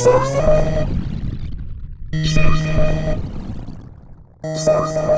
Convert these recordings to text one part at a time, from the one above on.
Thank you.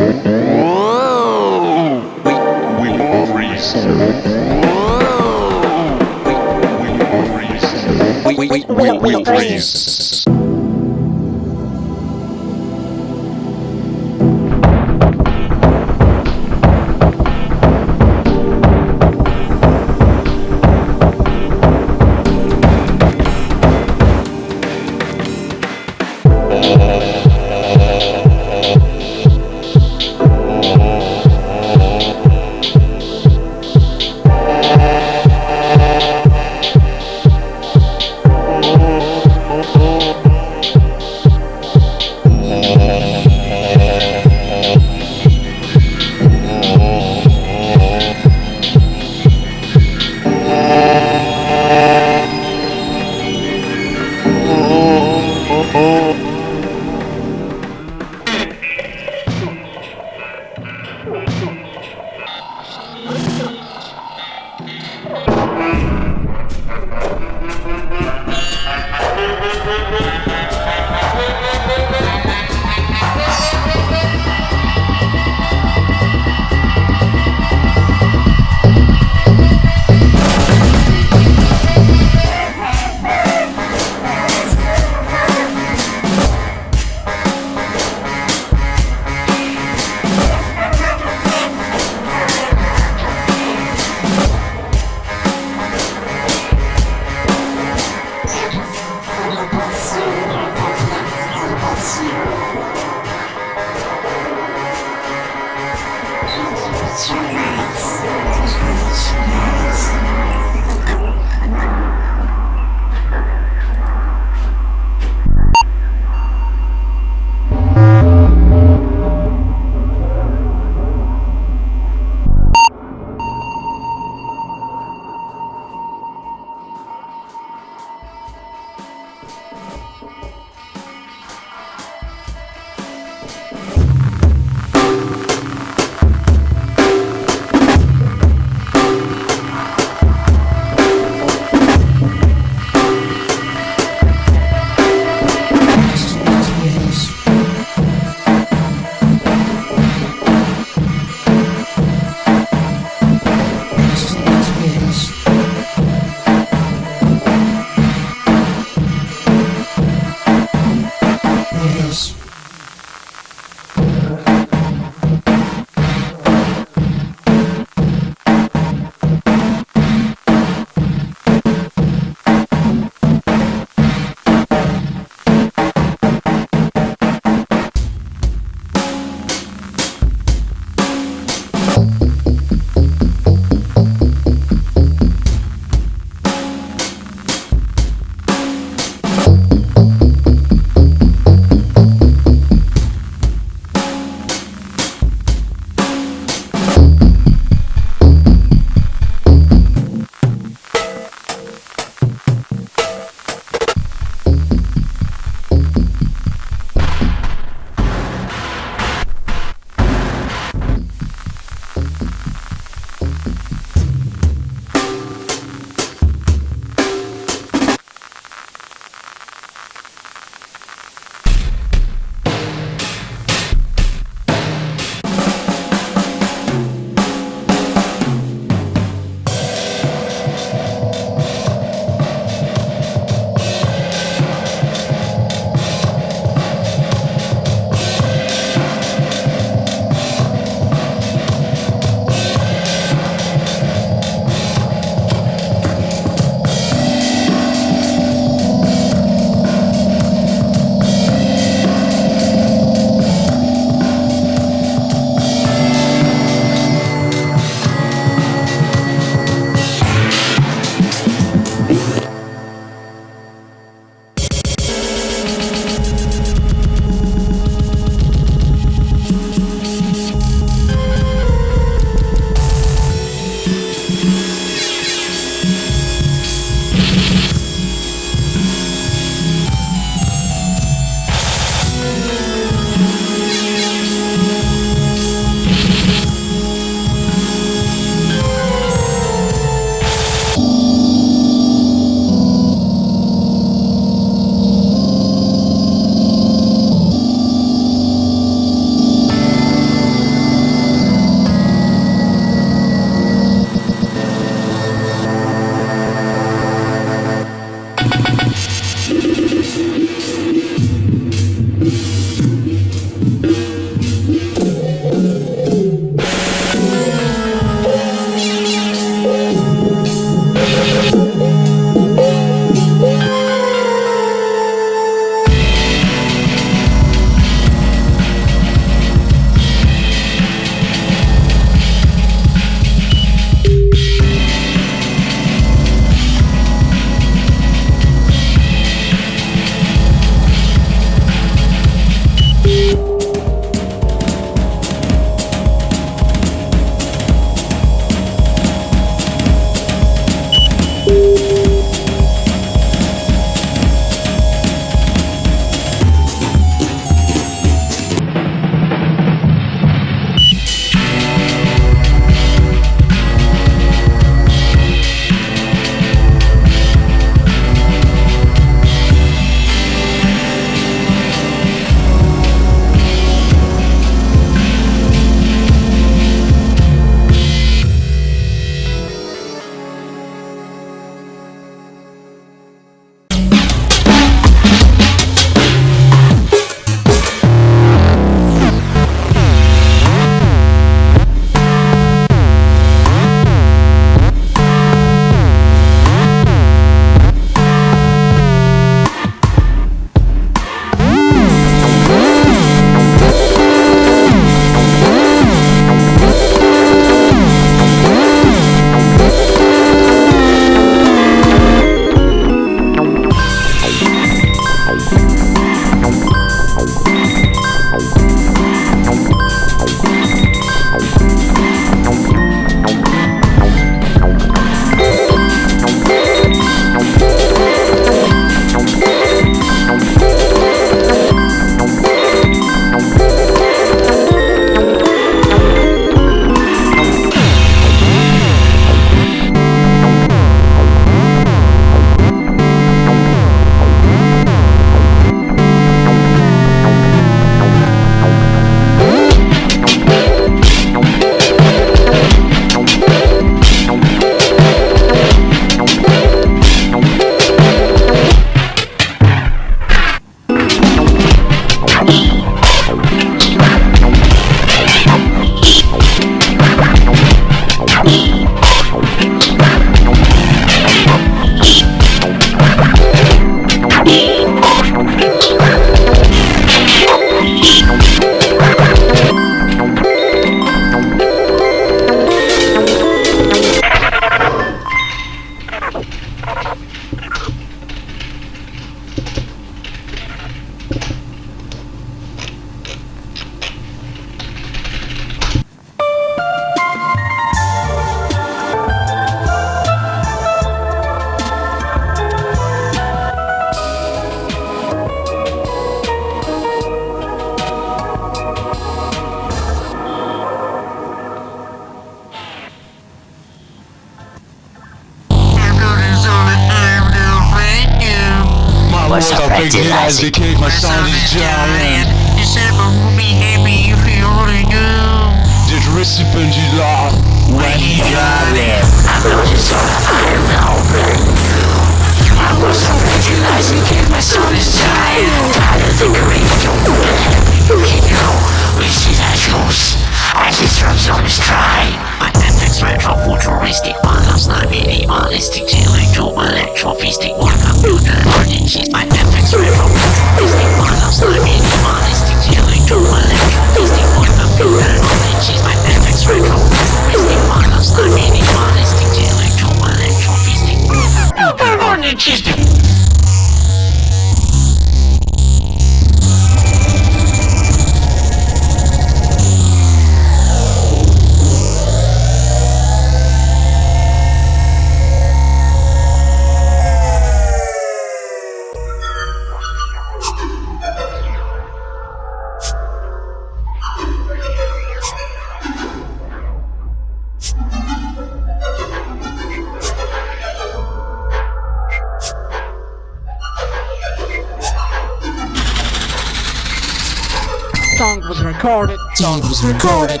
Song was recorded.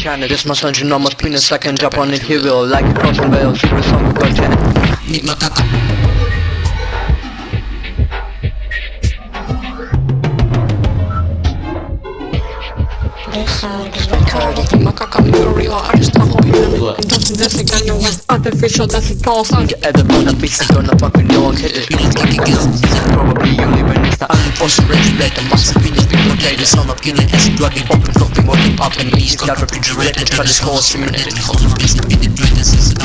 China. This my son, enormous penis, I can jump on it, he will. Like a crossing secret song of content. Meet my kaka. West Artificial That's a tall sound Get the on the beat, I'm gonna fucking no one hit it. Probably only when it's the unforced regulate the muscle penis be located. Son of killing acid, drugging, open, flopping, working, popping, knees, got refrigerated, try this whole simulated. Hold on, please, be the dread, this is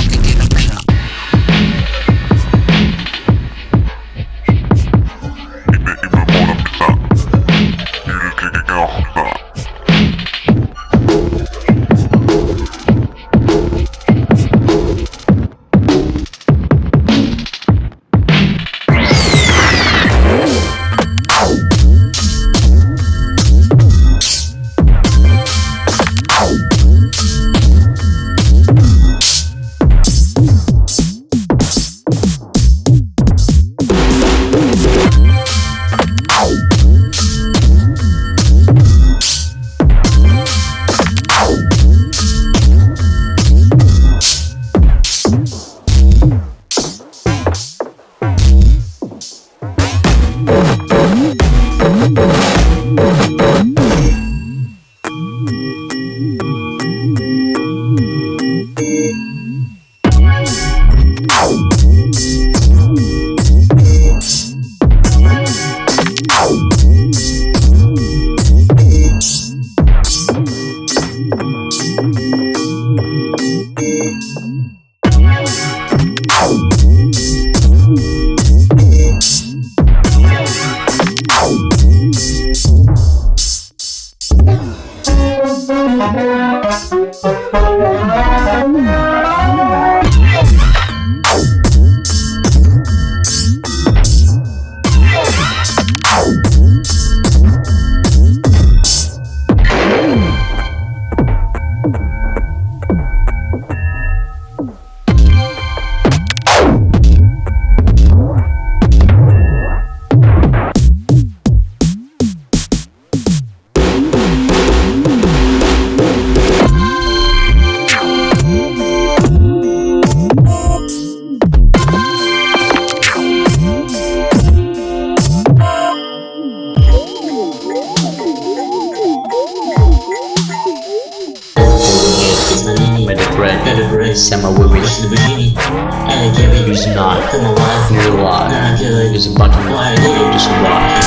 is a butterfly going to survive.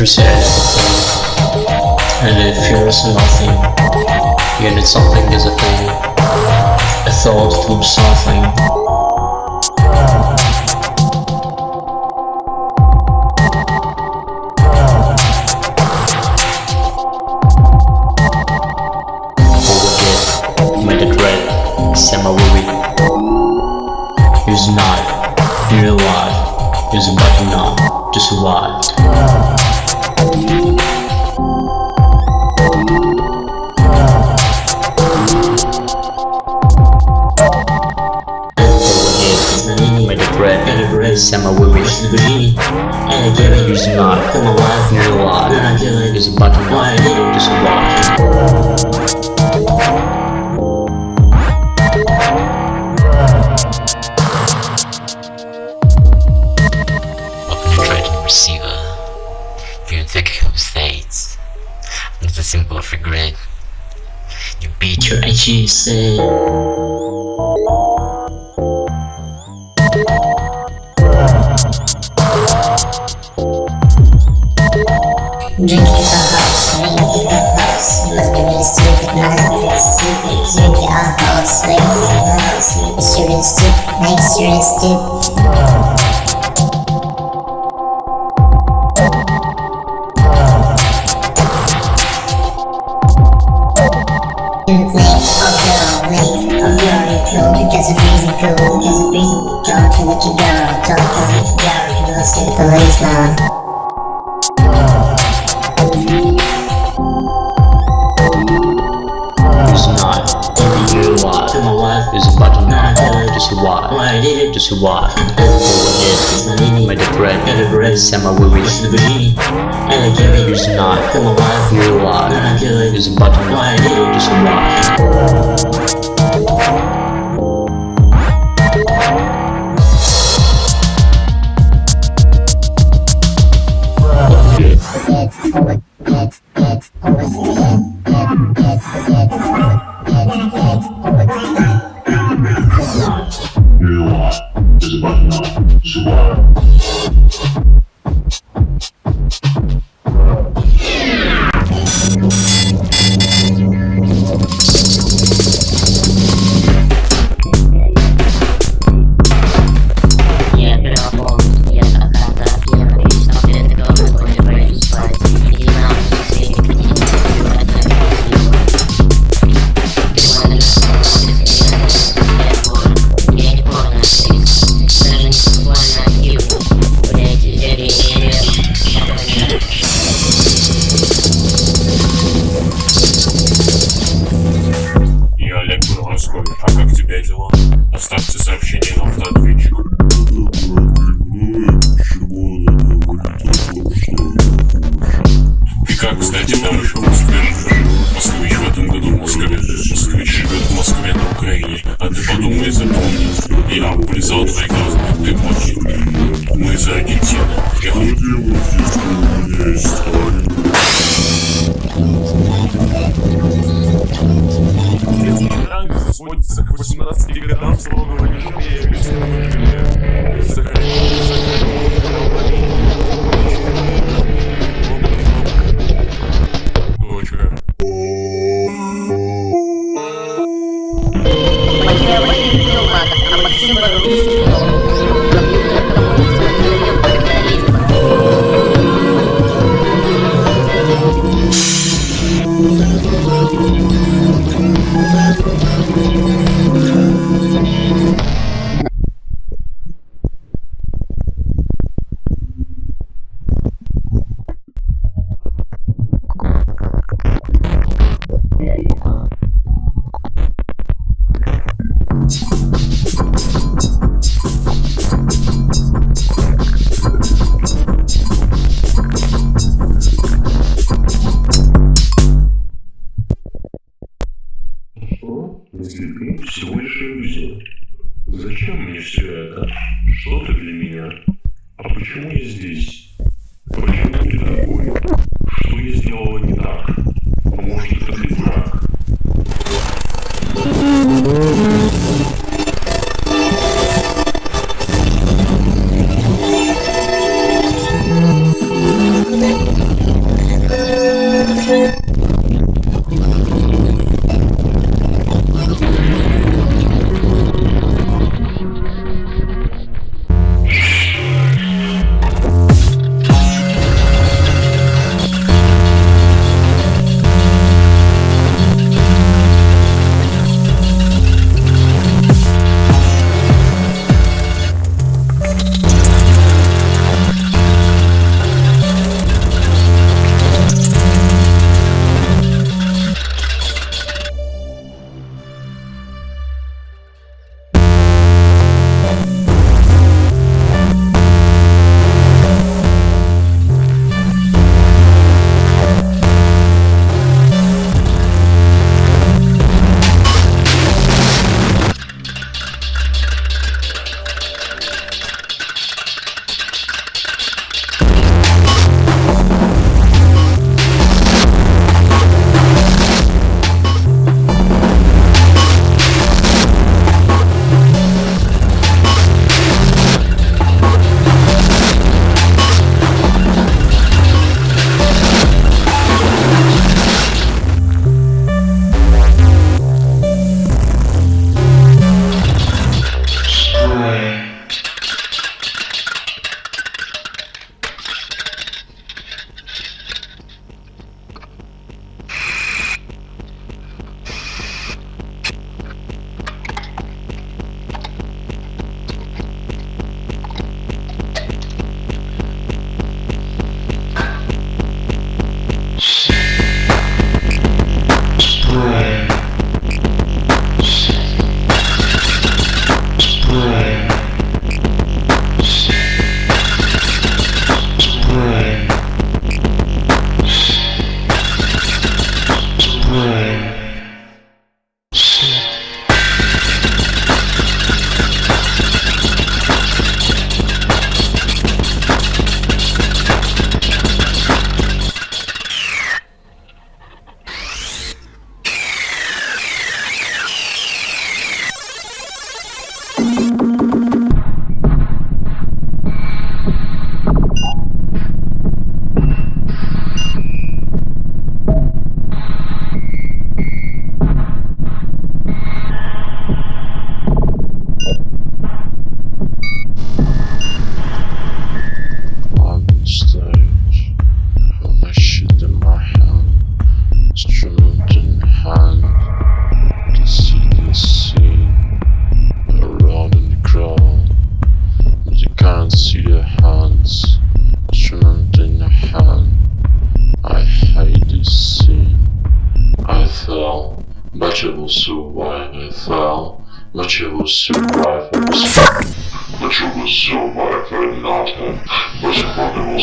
Reset and it feels nothing, yet it's something is a thing. A thought loops something. Swat, by the bread, and the bread, Samawiri, and the giving is not, your lot, I but not, is what. It's, it's, it's, it's,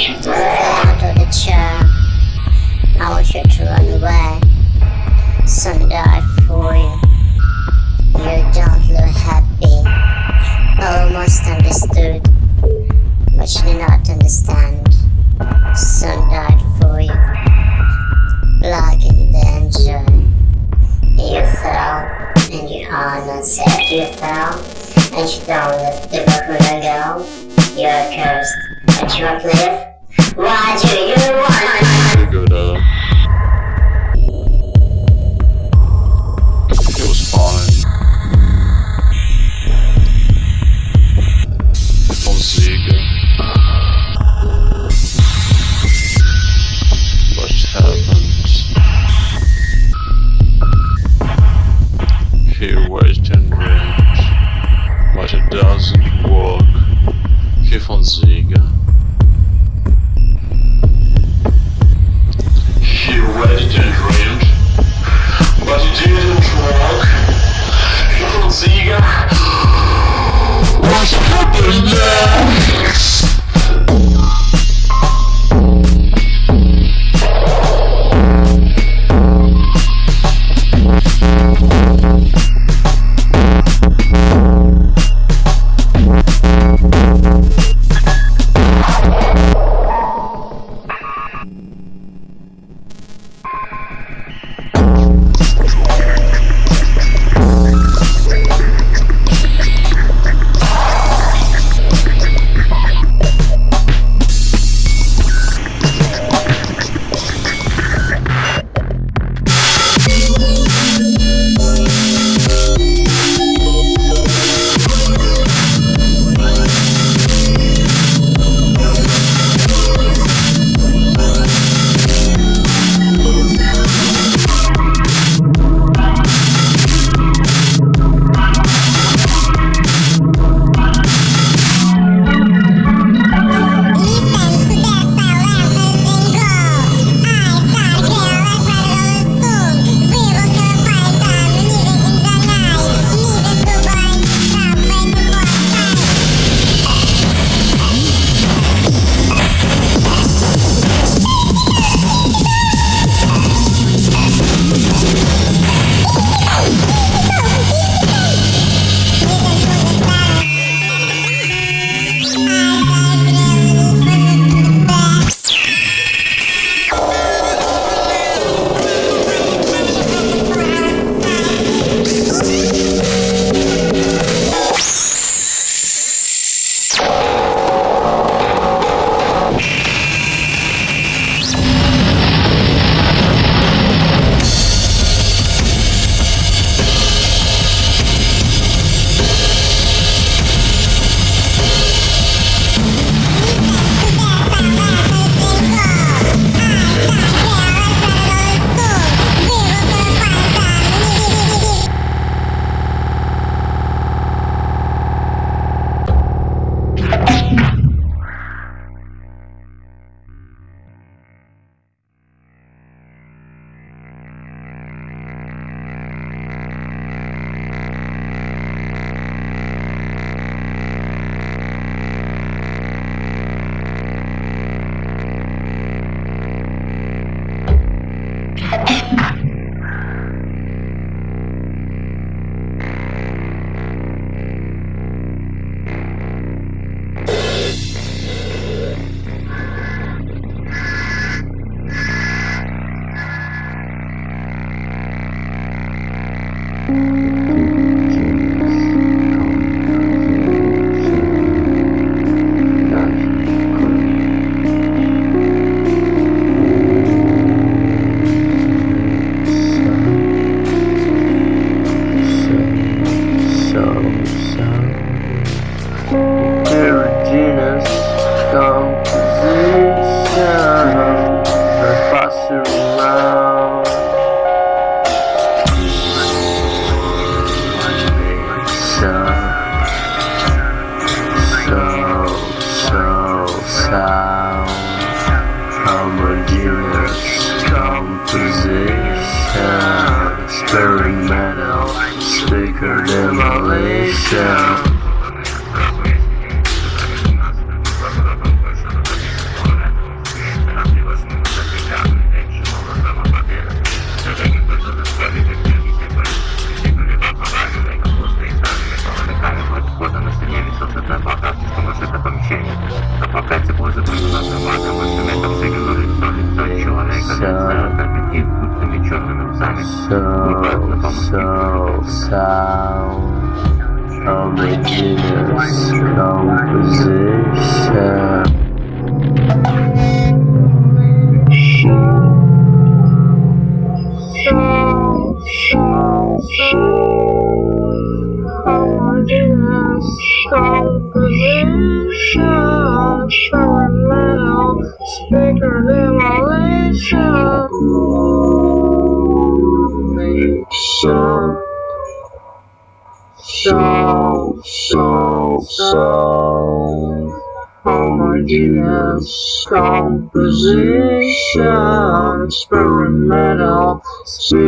Out of the chair. I want you to run away. Some for you. You don't look happy. Almost understood, but you do not understand. Some for you. Blood in danger. You fell, and you are not safe. You fell, and you don't live the Bakuna go. You're cursed, but you won't live. Why out. It was fine. What happened? He waited and dreamed, but it doesn't work. He Fonseca. He He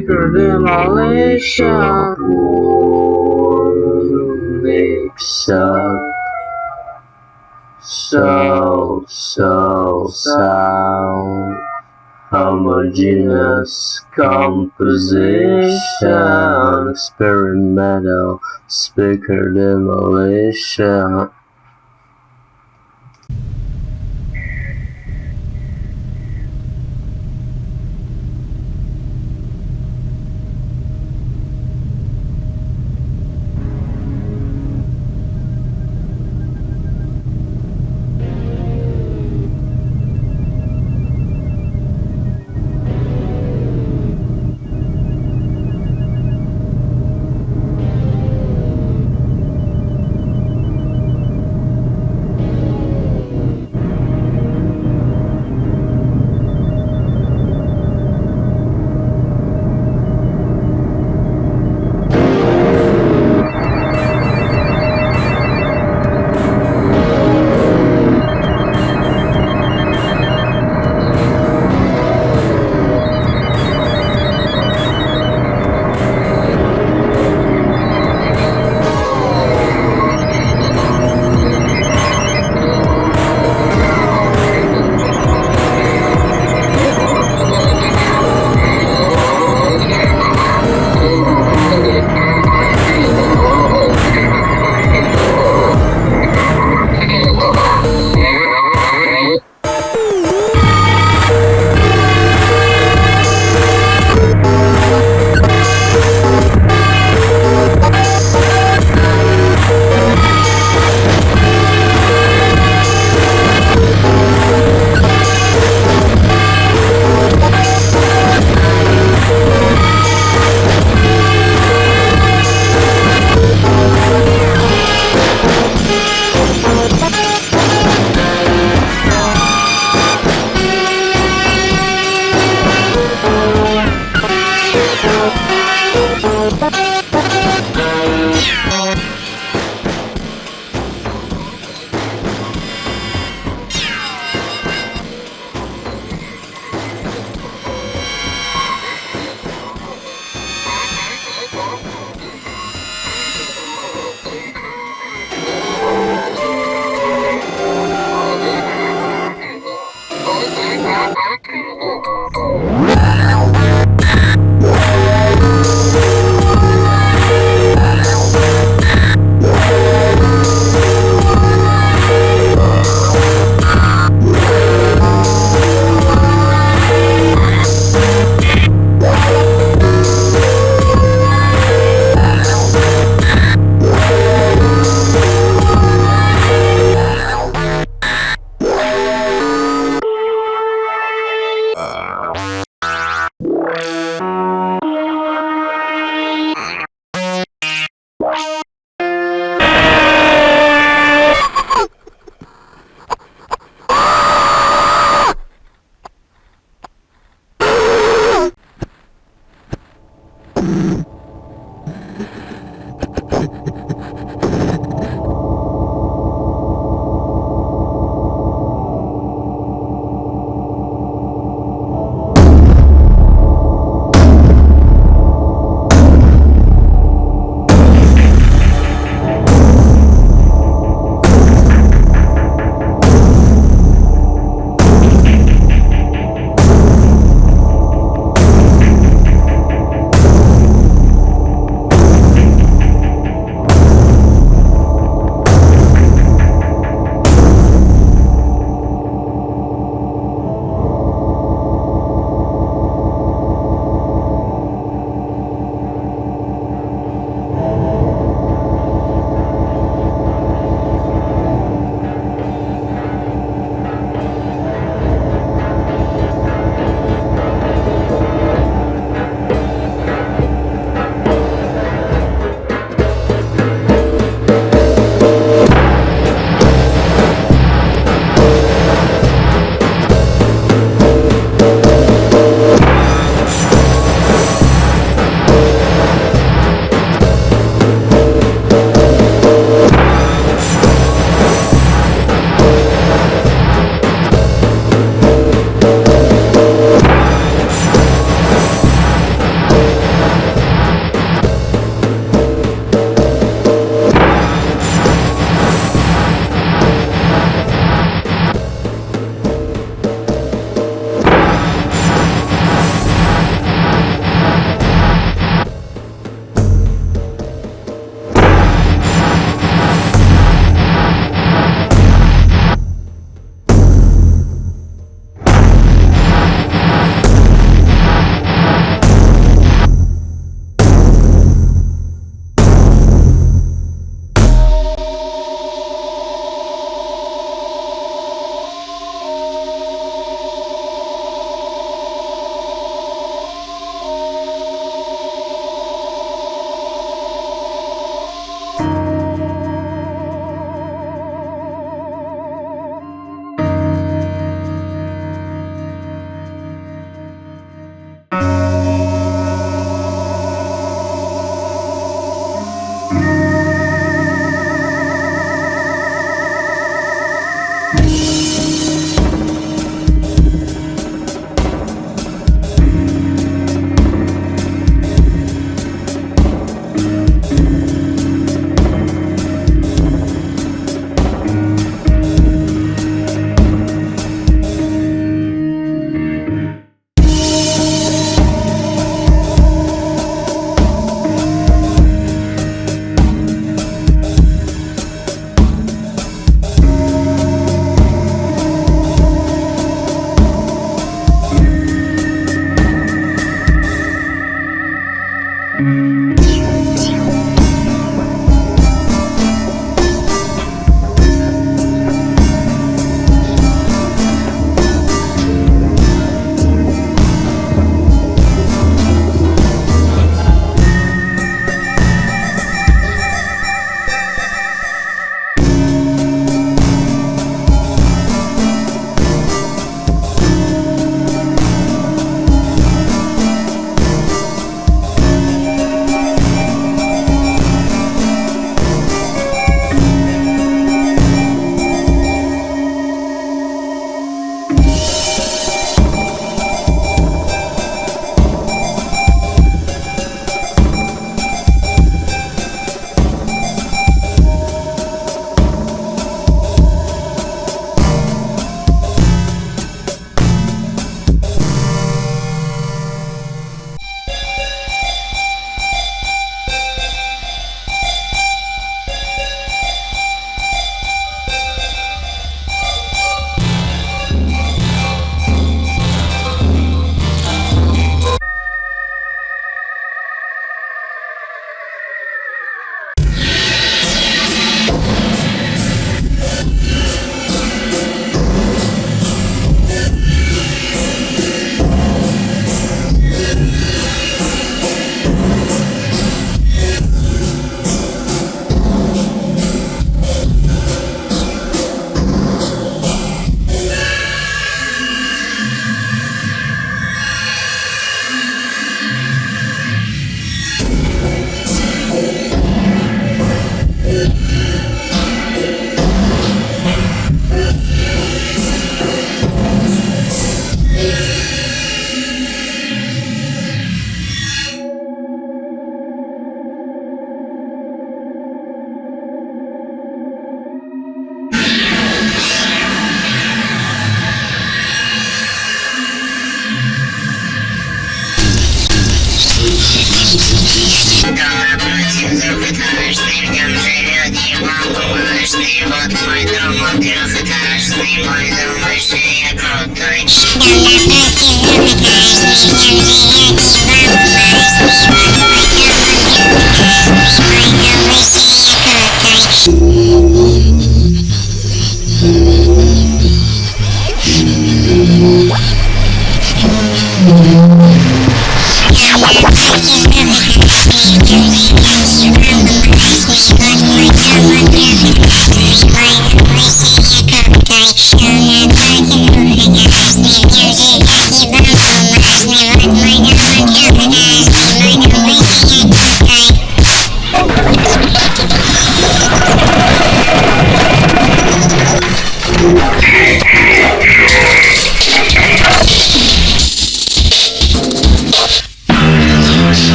speaker demolition. Mix up. So, so, sound. Homogeneous composition. Experimental speaker demolition.